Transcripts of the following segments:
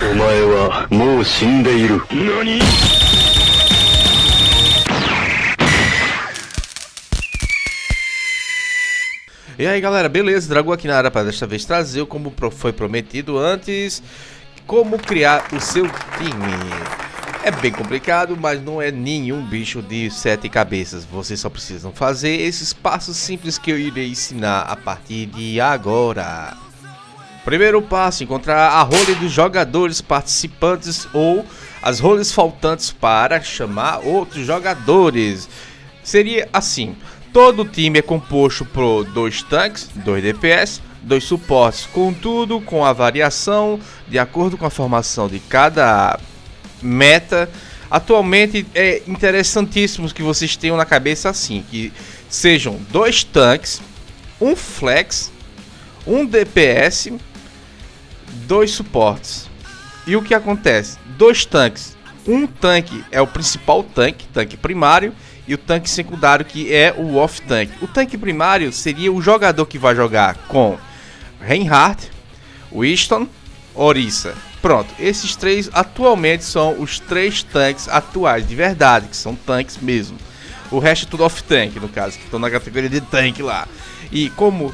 お前はもう死んでいる何 E aí galera, beleza? Dragão aqui na área para desta vez trazer, como foi prometido antes, como criar o seu time. É bem complicado, mas não é nenhum bicho de sete cabeças. Vocês só precisam fazer esses passos simples que eu irei ensinar a partir de agora. Primeiro passo, encontrar a role dos jogadores participantes ou as roles faltantes para chamar outros jogadores. Seria assim, Todo time é composto por dois tanques, dois DPS, dois suportes, contudo com a variação de acordo com a formação de cada meta. Atualmente é interessantíssimo que vocês tenham na cabeça assim, que sejam dois tanques, um flex, um DPS, dois suportes. E o que acontece? Dois tanques. Um tanque é o principal tanque, tanque primário, e o tanque secundário que é o off-tank. O tanque primário seria o jogador que vai jogar com Reinhardt, Winston, Orisa. Pronto, esses três atualmente são os três tanques atuais de verdade, que são tanques mesmo. O resto é tudo off-tank, no caso, que estão na categoria de tanque lá. E como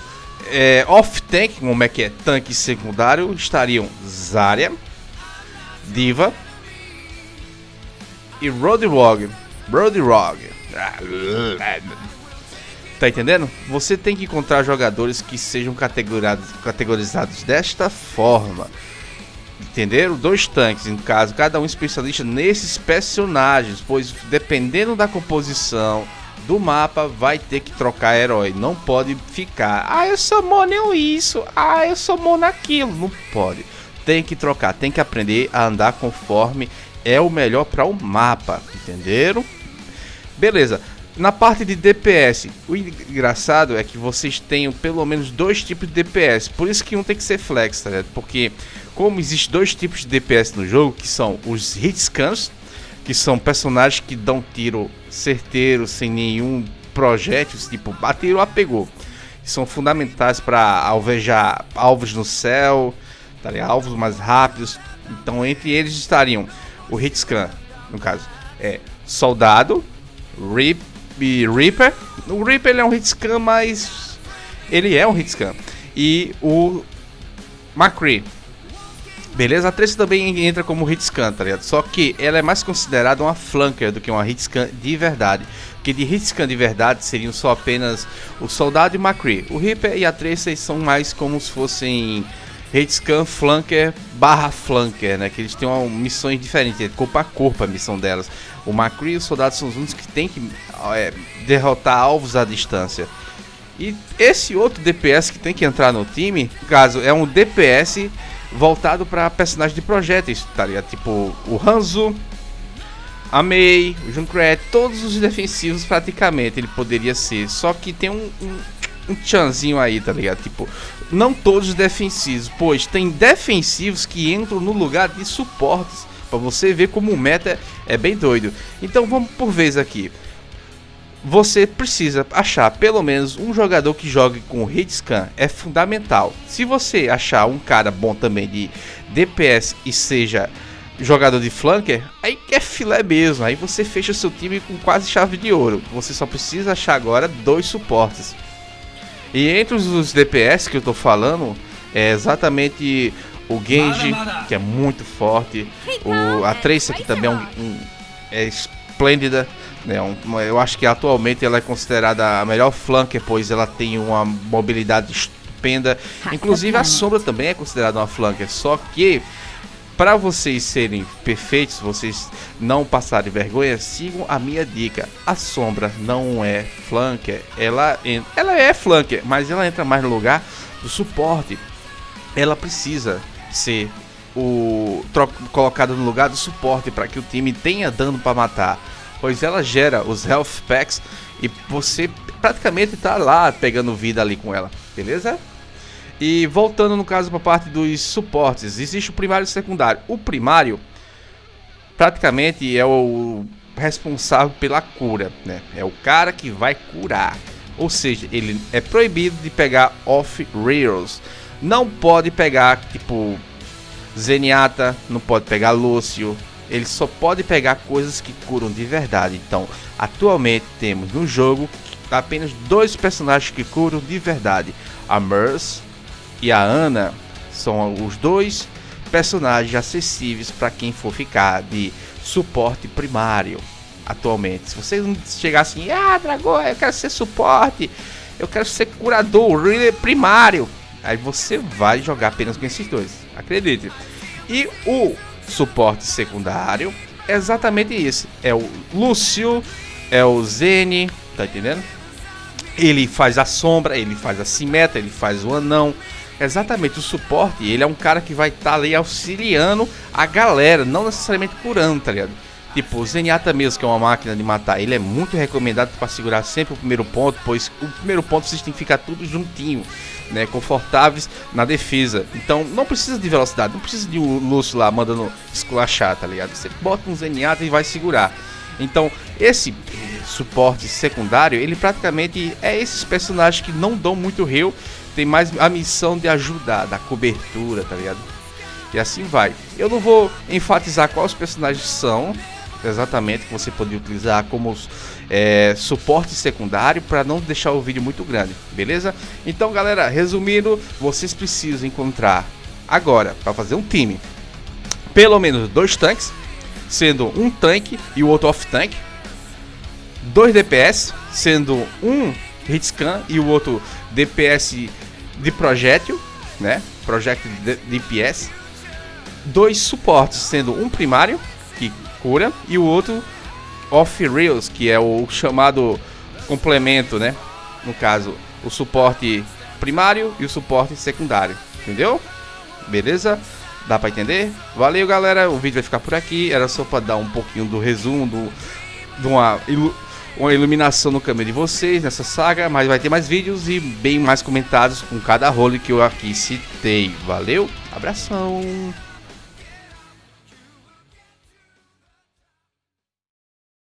é, off-tank, como é que é tanque secundário, estariam Zarya, Diva e Roadrog. Roadrog. Tá entendendo? Você tem que encontrar jogadores que sejam categorizados, categorizados desta forma. Entenderam? Dois tanques, no caso, cada um especialista nesses personagens, pois dependendo da composição do mapa, vai ter que trocar herói. Não pode ficar, ah, eu sou mono isso, ah, eu sou mono aquilo. Não pode. Tem que trocar, tem que aprender a andar conforme é o melhor para o mapa. Entenderam? Beleza. Na parte de DPS, o engraçado é que vocês tenham pelo menos dois tipos de DPS. Por isso que um tem que ser flex, tá ligado? Porque como existe dois tipos de DPS no jogo, que são os hitscans, que são personagens que dão tiro certeiro sem nenhum projétil, tipo, bateram, apegou. São fundamentais para alvejar alvos no céu, tá alvos mais rápidos. Então, entre eles estariam o hitscan, no caso, é soldado, Rip, Reaper. O Reaper ele é um hitscan, mas ele é um hitscan. E o McCree. Beleza? A Trace também entra como hitscan, tá ligado? Só que ela é mais considerada uma flanker do que uma hitscan de verdade. Que de hitscan de verdade seriam só apenas o Soldado e o McCree. O Reaper e a Tracer são mais como se fossem hitscan flanker barra flanker, né? Que eles têm uma, missões diferentes, é corpo a corpo a missão delas. O Macri e os soldados são os únicos que tem que é, derrotar alvos à distância. E esse outro DPS que tem que entrar no time, no caso, é um DPS voltado para personagens de tá ligado? Tipo o Hanzo, a Mei, o Junkrat, todos os defensivos praticamente ele poderia ser. Só que tem um, um, um aí, tá ligado? Tipo, não todos defensivos, pois tem defensivos que entram no lugar de suportes. Para você ver como o meta é bem doido. Então vamos por vez aqui. Você precisa achar pelo menos um jogador que jogue com hitscan. É fundamental. Se você achar um cara bom também de DPS e seja jogador de flanker, aí é filé mesmo. Aí você fecha seu time com quase chave de ouro. Você só precisa achar agora dois suportes. E entre os DPS que eu tô falando, é exatamente o Genji, que é muito forte, o, a Trace aqui também é, um, um, é esplêndida, né? Um, eu acho que atualmente ela é considerada a melhor flanker, pois ela tem uma mobilidade estupenda. Inclusive a Sombra também é considerada uma flanker, só que para vocês serem perfeitos, vocês não passarem vergonha, sigam a minha dica. A sombra não é flanker, ela, ela é flanker, mas ela entra mais no lugar do suporte. Ela precisa ser o colocada no lugar do suporte para que o time tenha dano para matar, pois ela gera os health packs e você praticamente está lá pegando vida ali com ela, beleza? E voltando no caso para a parte dos suportes, existe o primário e o secundário. O primário praticamente é o responsável pela cura, né? É o cara que vai curar. Ou seja, ele é proibido de pegar off rails. Não pode pegar tipo Zenyatta, não pode pegar Lúcio. Ele só pode pegar coisas que curam de verdade. Então, atualmente temos no jogo apenas dois personagens que curam de verdade: a Merce e a Ana. São os dois personagens acessíveis para quem for ficar de suporte primário atualmente. Se você chegar assim, ah, Dragão, eu quero ser suporte, eu quero ser curador, primário, aí você vai jogar apenas com esses dois, acredite. E o suporte secundário é exatamente isso: é o Lúcio, é o Zene, tá entendendo? Ele faz a sombra, ele faz a simetra, ele faz o anão. Exatamente, o suporte, ele é um cara que vai estar tá ali auxiliando a galera, não necessariamente curando, tá ligado? Tipo, o Zenyatta mesmo, que é uma máquina de matar, ele é muito recomendado para segurar sempre o primeiro ponto, pois o primeiro ponto vocês têm que ficar tudo juntinho, né? Confortáveis na defesa. Então não precisa de velocidade, não precisa de um Lúcio lá mandando esculachar, tá ligado? Você bota um Zenyatta e vai segurar. Então, esse suporte secundário, ele praticamente é esses personagens que não dão muito heal, tem mais a missão de ajudar, da cobertura, tá ligado? E assim vai. Eu não vou enfatizar quais personagens são, exatamente que você pode utilizar como é, suporte secundário para não deixar o vídeo muito grande, beleza? Então, galera, resumindo, vocês precisam encontrar agora para fazer um time pelo menos dois tanques, sendo um tanque e o outro off tank, dois DPS, sendo um hitscan e o outro DPS de projétil, né? Projecto DPS, dois suportes, sendo um primário que cura e o outro off rails, que é o chamado complemento, né? No caso, o suporte primário e o suporte secundário, entendeu? Beleza? Dá para entender? Valeu, galera. O vídeo vai ficar por aqui. Era só para dar um pouquinho do resumo do, de uma, ilu, uma iluminação no caminho de vocês nessa saga, mas vai ter mais vídeos e bem mais comentados com cada role que eu aqui citei. Valeu, abração.